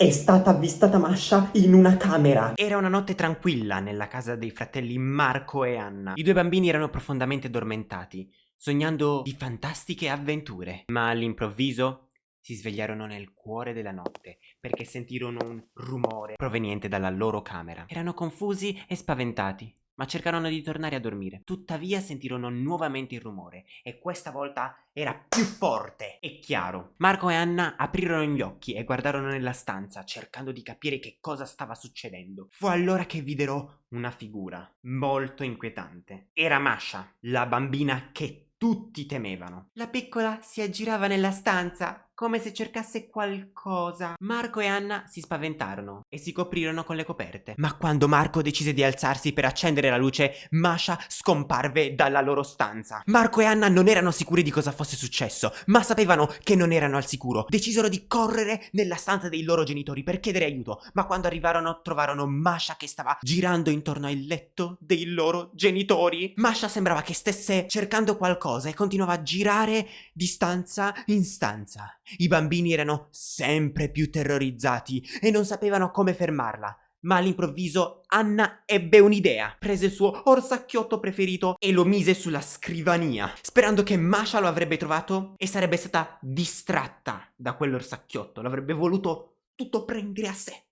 È stata avvistata Masha in una camera. Era una notte tranquilla nella casa dei fratelli Marco e Anna. I due bambini erano profondamente addormentati, sognando di fantastiche avventure. Ma all'improvviso si svegliarono nel cuore della notte perché sentirono un rumore proveniente dalla loro camera. Erano confusi e spaventati ma cercarono di tornare a dormire. Tuttavia sentirono nuovamente il rumore e questa volta era più forte e chiaro. Marco e Anna aprirono gli occhi e guardarono nella stanza cercando di capire che cosa stava succedendo. Fu allora che videro una figura molto inquietante. Era Masha, la bambina che tutti temevano. La piccola si aggirava nella stanza come se cercasse qualcosa. Marco e Anna si spaventarono e si coprirono con le coperte. Ma quando Marco decise di alzarsi per accendere la luce, Masha scomparve dalla loro stanza. Marco e Anna non erano sicuri di cosa fosse successo, ma sapevano che non erano al sicuro. Decisero di correre nella stanza dei loro genitori per chiedere aiuto, ma quando arrivarono trovarono Masha che stava girando intorno al letto dei loro genitori. Masha sembrava che stesse cercando qualcosa e continuava a girare di stanza in stanza. I bambini erano sempre più terrorizzati e non sapevano come fermarla. Ma all'improvviso Anna ebbe un'idea. Prese il suo orsacchiotto preferito e lo mise sulla scrivania, sperando che Masha lo avrebbe trovato e sarebbe stata distratta da quell'orsacchiotto. L'avrebbe voluto tutto prendere a sé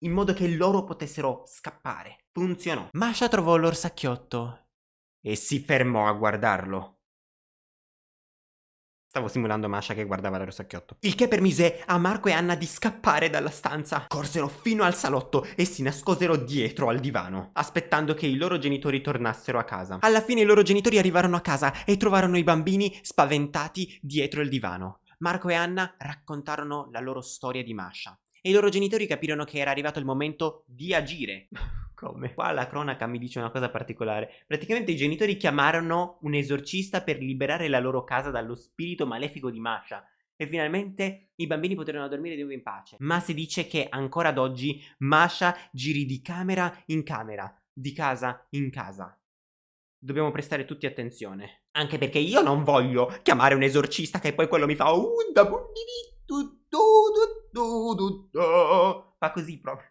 in modo che loro potessero scappare. Funzionò. Masha trovò l'orsacchiotto e si fermò a guardarlo. Stavo simulando Masha che guardava l'orsacchiotto. Il che permise a Marco e Anna di scappare dalla stanza. Corsero fino al salotto e si nascosero dietro al divano, aspettando che i loro genitori tornassero a casa. Alla fine i loro genitori arrivarono a casa e trovarono i bambini spaventati dietro il divano. Marco e Anna raccontarono la loro storia di Masha e i loro genitori capirono che era arrivato il momento di agire. Come? Qua la cronaca mi dice una cosa particolare. Praticamente i genitori chiamarono un esorcista per liberare la loro casa dallo spirito malefico di Masha. E finalmente i bambini poterono dormire di nuovo in pace. Ma si dice che ancora ad oggi Masha giri di camera in camera, di casa in casa. Dobbiamo prestare tutti attenzione. Anche perché io non voglio chiamare un esorcista che poi quello mi fa... Fa così proprio.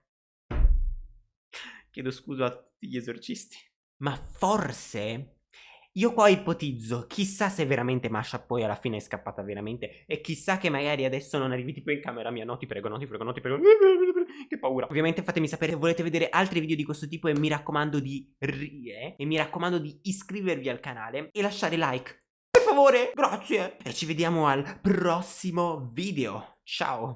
Chiedo scusa a tutti gli esorcisti. Ma forse io qua ipotizzo, chissà se veramente Masha poi alla fine è scappata veramente e chissà che magari adesso non arrivi tipo in camera mia, no ti prego, no ti prego, no ti prego, che paura. Ovviamente fatemi sapere se volete vedere altri video di questo tipo e mi raccomando di rie e mi raccomando di iscrivervi al canale e lasciare like. Per favore, grazie. E ci vediamo al prossimo video. Ciao.